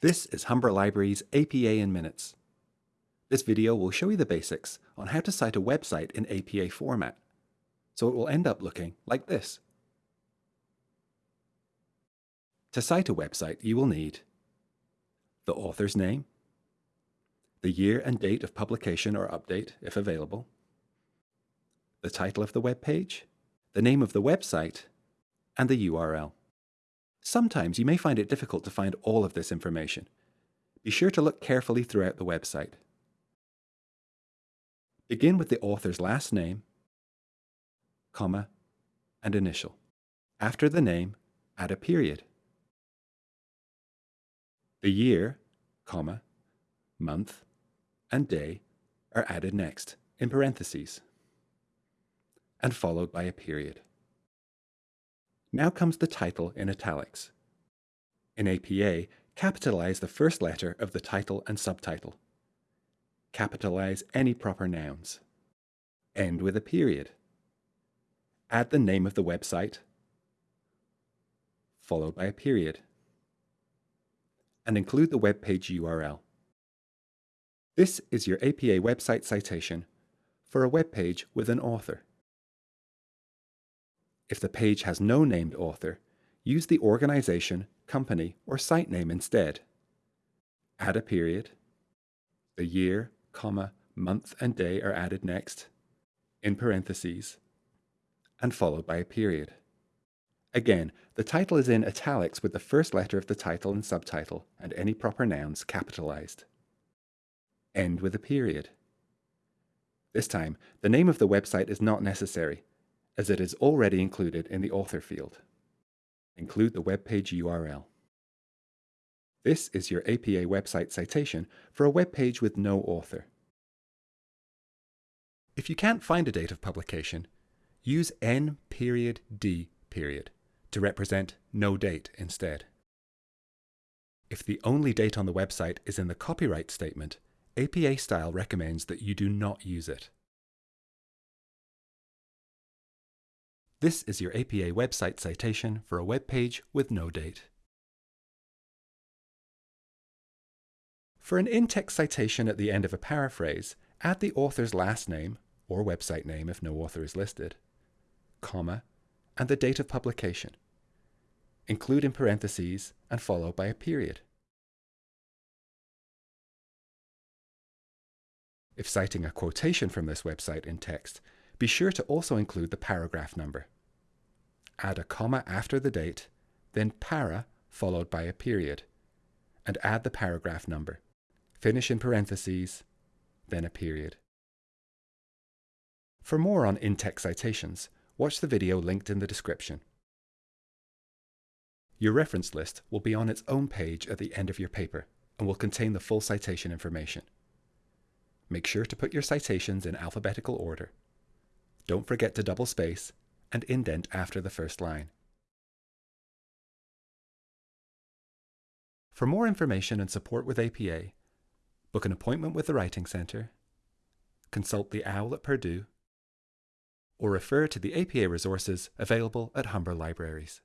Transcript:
This is Humber Library's APA in Minutes. This video will show you the basics on how to cite a website in APA format, so it will end up looking like this. To cite a website, you will need the author's name, the year and date of publication or update, if available, the title of the web page, the name of the website, and the URL. Sometimes you may find it difficult to find all of this information. Be sure to look carefully throughout the website. Begin with the author's last name, comma, and initial. After the name, add a period. The year, comma, month, and day are added next, in parentheses, and followed by a period. Now comes the title in italics. In APA, capitalize the first letter of the title and subtitle. Capitalize any proper nouns. End with a period. Add the name of the website, followed by a period. And include the web page URL. This is your APA website citation for a web page with an author. If the page has no named author, use the organization, company, or site name instead. Add a period. The year, comma, month and day are added next, in parentheses, and followed by a period. Again, the title is in italics with the first letter of the title and subtitle and any proper nouns capitalized. End with a period. This time, the name of the website is not necessary, as it is already included in the author field. Include the web page URL. This is your APA website citation for a web page with no author. If you can't find a date of publication, use N period D period to represent no date instead. If the only date on the website is in the copyright statement, APA style recommends that you do not use it. This is your APA website citation for a web page with no date. For an in-text citation at the end of a paraphrase, add the author's last name, or website name if no author is listed, comma, and the date of publication. Include in parentheses and follow by a period. If citing a quotation from this website in text, be sure to also include the paragraph number. Add a comma after the date, then para followed by a period, and add the paragraph number. Finish in parentheses, then a period. For more on in-text citations, watch the video linked in the description. Your reference list will be on its own page at the end of your paper and will contain the full citation information. Make sure to put your citations in alphabetical order don't forget to double space and indent after the first line. For more information and support with APA, book an appointment with the Writing Centre, consult the OWL at Purdue, or refer to the APA resources available at Humber Libraries.